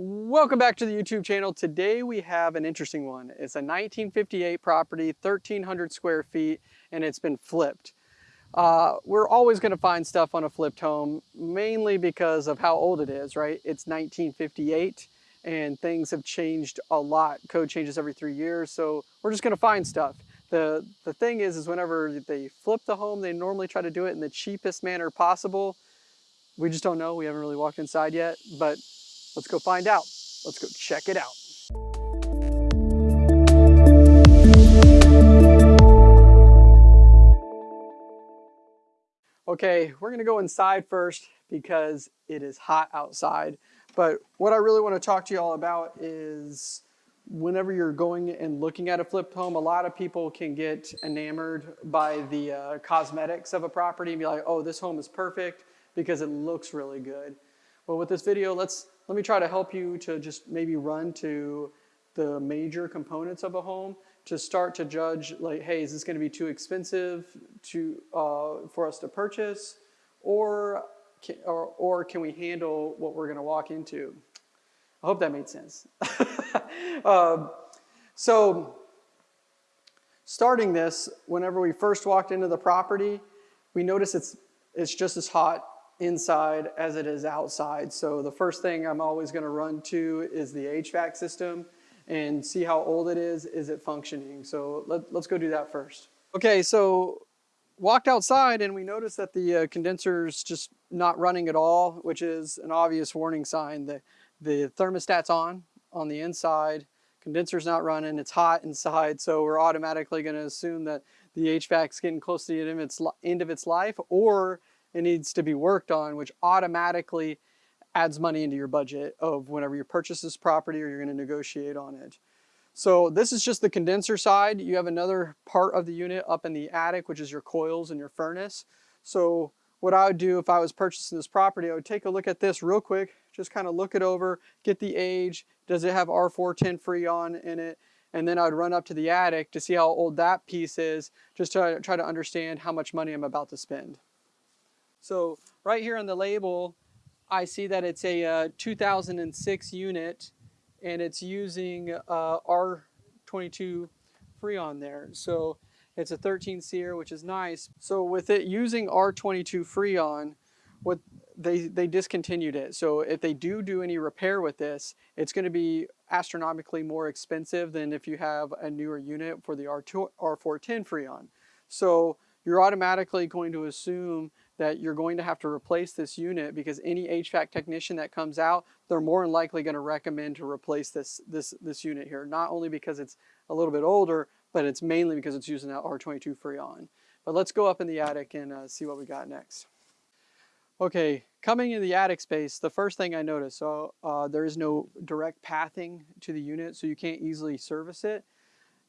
Welcome back to the YouTube channel. Today we have an interesting one. It's a 1958 property, 1,300 square feet, and it's been flipped. Uh, we're always going to find stuff on a flipped home, mainly because of how old it is, right? It's 1958 and things have changed a lot. Code changes every three years, so we're just going to find stuff. The, the thing is, is whenever they flip the home, they normally try to do it in the cheapest manner possible. We just don't know. We haven't really walked inside yet, but let's go find out. Let's go check it out. Okay, we're gonna go inside first because it is hot outside. But what I really wanna talk to you all about is whenever you're going and looking at a flipped home, a lot of people can get enamored by the uh, cosmetics of a property and be like, oh, this home is perfect because it looks really good. Well, with this video, let's let me try to help you to just maybe run to the major components of a home to start to judge like, hey, is this going to be too expensive to, uh, for us to purchase? Or can, or, or can we handle what we're going to walk into? I hope that made sense. uh, so starting this, whenever we first walked into the property, we notice it's, it's just as hot inside as it is outside. So the first thing I'm always going to run to is the HVAC system and see how old it is. Is it functioning? So let, us go do that first. Okay, so walked outside and we noticed that the uh, condenser's just not running at all, which is an obvious warning sign. The, the thermostat's on on the inside, condenser's not running, it's hot inside, so we're automatically going to assume that the HVAC's getting close to the end of its, end of its life or it needs to be worked on, which automatically adds money into your budget of whenever you purchase this property or you're going to negotiate on it. So this is just the condenser side. You have another part of the unit up in the attic, which is your coils and your furnace. So what I would do if I was purchasing this property, I would take a look at this real quick, just kind of look it over, get the age, does it have R410 Freon in it, and then I'd run up to the attic to see how old that piece is, just to try to understand how much money I'm about to spend. So right here on the label, I see that it's a uh, 2006 unit and it's using uh, R22 Freon there. So it's a 13 SEER, which is nice. So with it using R22 Freon, what they, they discontinued it. So if they do do any repair with this, it's going to be astronomically more expensive than if you have a newer unit for the R2, R410 Freon. So you're automatically going to assume that you're going to have to replace this unit because any HVAC technician that comes out, they're more than likely going to recommend to replace this, this, this unit here. Not only because it's a little bit older, but it's mainly because it's using that R22 Freon. But let's go up in the attic and uh, see what we got next. Okay, coming in the attic space, the first thing I noticed, so uh, there is no direct pathing to the unit, so you can't easily service it.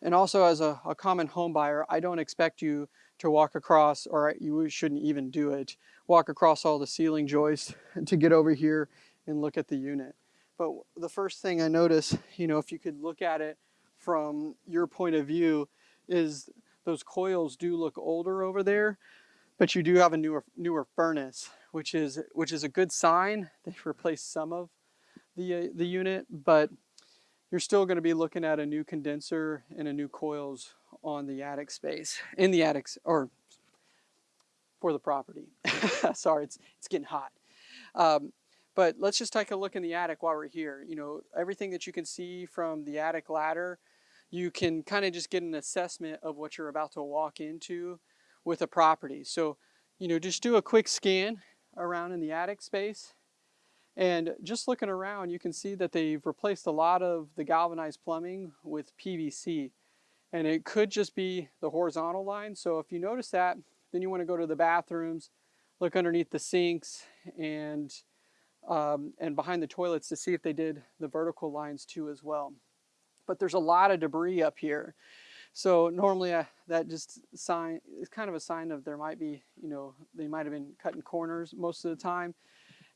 And also as a, a common home buyer, I don't expect you to walk across, or you shouldn't even do it, walk across all the ceiling joists to get over here and look at the unit. But the first thing I notice, you know, if you could look at it from your point of view, is those coils do look older over there, but you do have a newer newer furnace, which is which is a good sign. They've replaced some of the uh, the unit, but you're still going to be looking at a new condenser and a new coils on the attic space, in the attics, or for the property. Sorry, it's, it's getting hot. Um, but let's just take a look in the attic while we're here. You know, everything that you can see from the attic ladder, you can kind of just get an assessment of what you're about to walk into with a property. So, you know, just do a quick scan around in the attic space and just looking around, you can see that they've replaced a lot of the galvanized plumbing with PVC. And it could just be the horizontal line. So if you notice that, then you want to go to the bathrooms, look underneath the sinks and, um, and behind the toilets to see if they did the vertical lines too as well. But there's a lot of debris up here. So normally uh, that just sign is kind of a sign of there might be, you know, they might have been cutting corners most of the time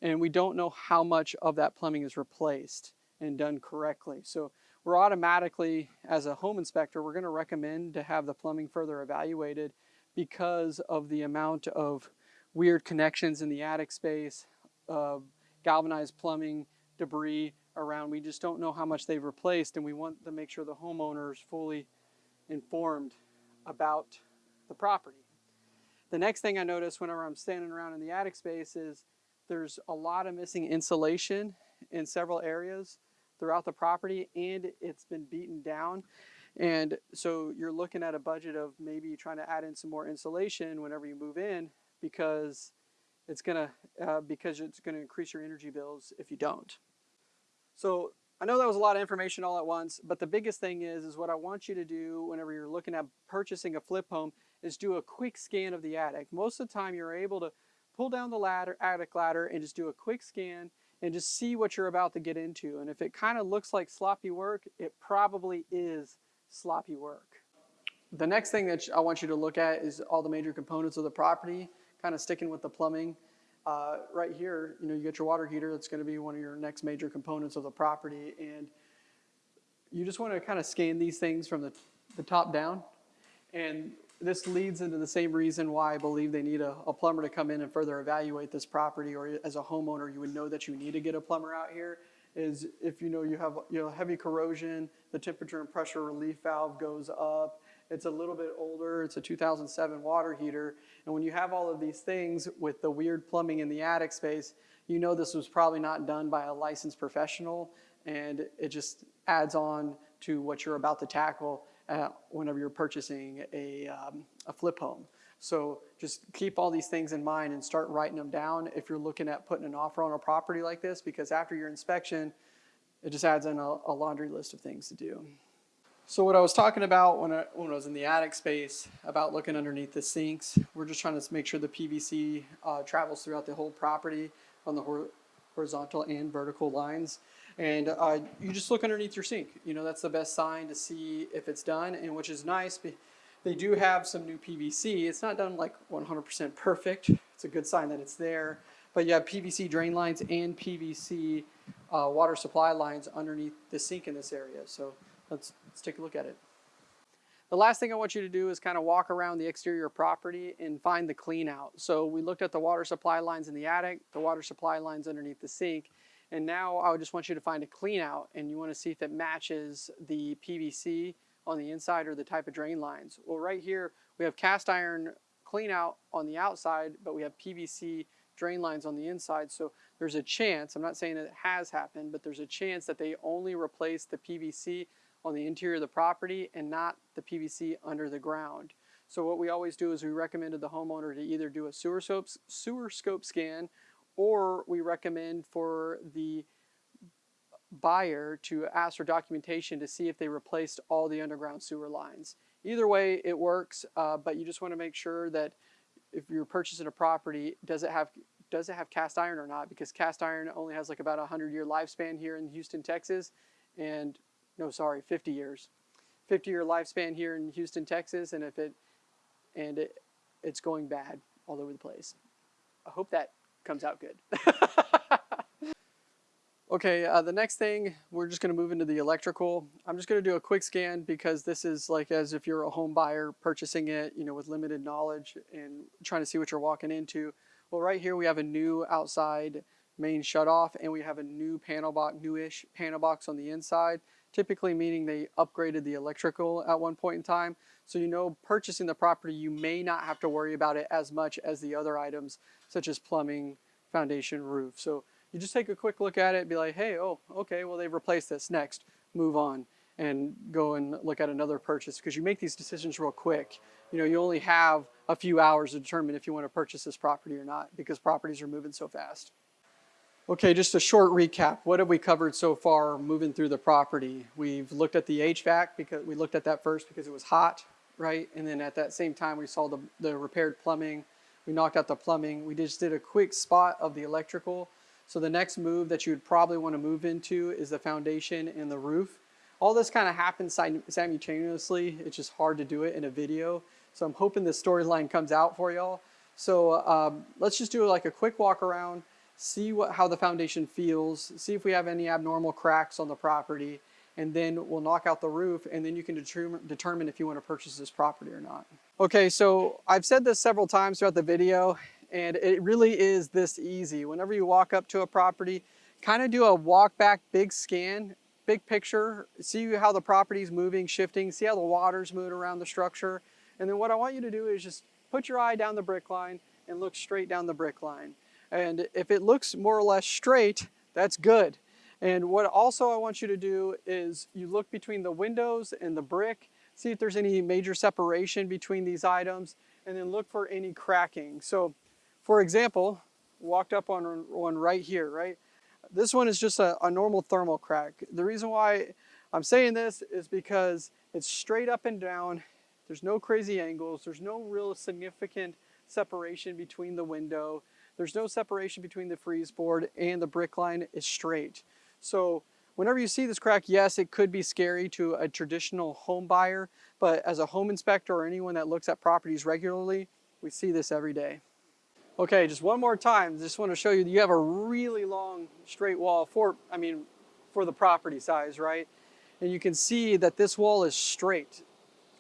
and we don't know how much of that plumbing is replaced and done correctly. So we're automatically, as a home inspector, we're going to recommend to have the plumbing further evaluated because of the amount of weird connections in the attic space, uh, galvanized plumbing, debris, around. We just don't know how much they've replaced, and we want to make sure the homeowner is fully informed about the property. The next thing I notice whenever I'm standing around in the attic space is there's a lot of missing insulation in several areas throughout the property and it's been beaten down. And so you're looking at a budget of maybe trying to add in some more insulation whenever you move in because it's gonna uh, because it's gonna increase your energy bills if you don't. So I know that was a lot of information all at once, but the biggest thing is, is what I want you to do whenever you're looking at purchasing a flip home is do a quick scan of the attic. Most of the time you're able to pull down the ladder, attic ladder and just do a quick scan and just see what you're about to get into. And if it kind of looks like sloppy work, it probably is sloppy work. The next thing that I want you to look at is all the major components of the property, kind of sticking with the plumbing. Uh, right here, you know, you get your water heater. That's going to be one of your next major components of the property. And you just want to kind of scan these things from the, the top down. And this leads into the same reason why I believe they need a, a plumber to come in and further evaluate this property or as a homeowner, you would know that you need to get a plumber out here is if you know you have you know heavy corrosion, the temperature and pressure relief valve goes up, it's a little bit older. It's a 2007 water heater. And when you have all of these things with the weird plumbing in the attic space, you know this was probably not done by a licensed professional. And it just adds on to what you're about to tackle uh, whenever you're purchasing a, um, a flip home. So just keep all these things in mind and start writing them down if you're looking at putting an offer on a property like this, because after your inspection, it just adds in a, a laundry list of things to do. So what I was talking about when I, when I was in the attic space about looking underneath the sinks, we're just trying to make sure the PVC uh, travels throughout the whole property on the hor horizontal and vertical lines. And uh, you just look underneath your sink. You know, that's the best sign to see if it's done, and which is nice. They do have some new PVC. It's not done like 100% perfect. It's a good sign that it's there. But you have PVC drain lines and PVC uh, water supply lines underneath the sink in this area. So let's, let's take a look at it. The last thing I want you to do is kind of walk around the exterior property and find the clean out. So we looked at the water supply lines in the attic, the water supply lines underneath the sink, and now I would just want you to find a clean out and you want to see if it matches the PVC on the inside or the type of drain lines. Well, right here we have cast iron clean out on the outside, but we have PVC drain lines on the inside. So there's a chance, I'm not saying it has happened, but there's a chance that they only replace the PVC on the interior of the property and not the PVC under the ground. So what we always do is we recommended the homeowner to either do a sewer scope, sewer scope scan or we recommend for the buyer to ask for documentation to see if they replaced all the underground sewer lines. Either way, it works, uh, but you just want to make sure that if you're purchasing a property, does it have does it have cast iron or not? Because cast iron only has like about a hundred year lifespan here in Houston, Texas, and no, sorry, 50 years, 50 year lifespan here in Houston, Texas, and if it and it, it's going bad all over the place. I hope that comes out good. Okay, uh, the next thing, we're just gonna move into the electrical. I'm just gonna do a quick scan because this is like as if you're a home buyer purchasing it, you know, with limited knowledge and trying to see what you're walking into. Well, right here we have a new outside main shutoff and we have a new panel box, newish panel box on the inside, typically meaning they upgraded the electrical at one point in time. So you know purchasing the property, you may not have to worry about it as much as the other items such as plumbing, foundation, roof. So you just take a quick look at it and be like, hey, oh, okay, well, they've replaced this. Next, move on and go and look at another purchase because you make these decisions real quick. You know, you only have a few hours to determine if you want to purchase this property or not because properties are moving so fast. Okay, just a short recap. What have we covered so far moving through the property? We've looked at the HVAC because we looked at that first because it was hot, right? And then at that same time, we saw the, the repaired plumbing. We knocked out the plumbing. We just did a quick spot of the electrical so the next move that you would probably want to move into is the foundation and the roof. All this kind of happens simultaneously. It's just hard to do it in a video. So I'm hoping this storyline comes out for y'all. So um, let's just do like a quick walk around, see what, how the foundation feels, see if we have any abnormal cracks on the property, and then we'll knock out the roof and then you can determine, if you want to purchase this property or not. Okay, so I've said this several times throughout the video and it really is this easy. Whenever you walk up to a property, kind of do a walk back big scan, big picture, see how the property's moving, shifting, see how the water's moving around the structure. And then what I want you to do is just put your eye down the brick line and look straight down the brick line. And if it looks more or less straight, that's good. And what also I want you to do is you look between the windows and the brick, see if there's any major separation between these items, and then look for any cracking. So for example, walked up on one right here, right? This one is just a, a normal thermal crack. The reason why I'm saying this is because it's straight up and down. There's no crazy angles. There's no real significant separation between the window. There's no separation between the frieze board and the brick line is straight. So whenever you see this crack, yes, it could be scary to a traditional home buyer, but as a home inspector or anyone that looks at properties regularly, we see this every day. Okay, just one more time. Just want to show you that you have a really long straight wall for, I mean, for the property size, right? And you can see that this wall is straight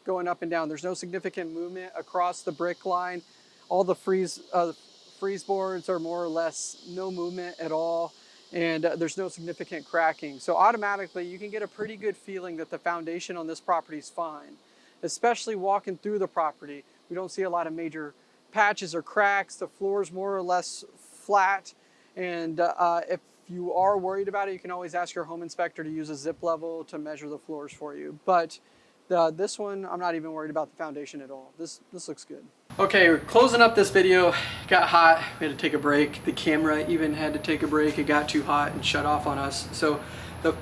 going up and down. There's no significant movement across the brick line. All the frieze, uh, frieze boards are more or less no movement at all and uh, there's no significant cracking. So automatically you can get a pretty good feeling that the foundation on this property is fine. Especially walking through the property, we don't see a lot of major patches or cracks. The floor is more or less flat. And uh, if you are worried about it, you can always ask your home inspector to use a zip level to measure the floors for you. But the, this one, I'm not even worried about the foundation at all. This, this looks good. Okay, we're closing up this video. got hot, we had to take a break. The camera even had to take a break. It got too hot and shut off on us. So the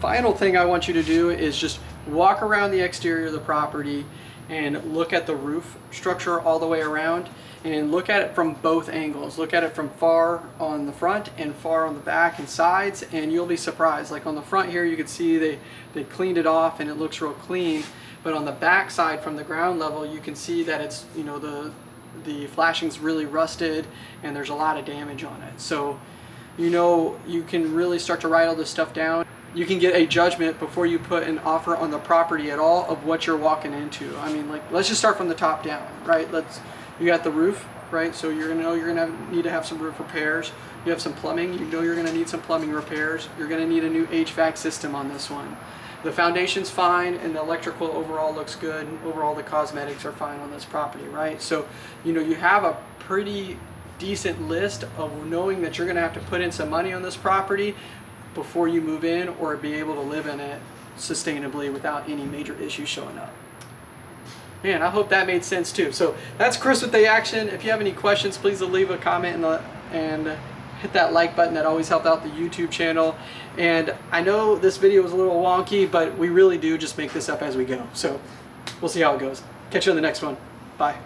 final thing I want you to do is just walk around the exterior of the property and look at the roof structure all the way around and look at it from both angles. Look at it from far on the front and far on the back and sides and you'll be surprised. Like on the front here you can see they, they cleaned it off and it looks real clean. But on the back side from the ground level you can see that it's, you know, the, the flashing's really rusted and there's a lot of damage on it. So you know you can really start to write all this stuff down you can get a judgment before you put an offer on the property at all of what you're walking into. I mean, like, let's just start from the top down, right? Let's, you got the roof, right? So you're gonna know you're gonna need to have some roof repairs. You have some plumbing, you know you're gonna need some plumbing repairs. You're gonna need a new HVAC system on this one. The foundation's fine and the electrical overall looks good. Overall the cosmetics are fine on this property, right? So, you know, you have a pretty decent list of knowing that you're gonna have to put in some money on this property before you move in or be able to live in it sustainably without any major issues showing up. Man, I hope that made sense too. So that's Chris with the action. If you have any questions, please leave a comment the, and hit that like button. That always helps out the YouTube channel. And I know this video was a little wonky, but we really do just make this up as we go. So we'll see how it goes. Catch you on the next one. Bye.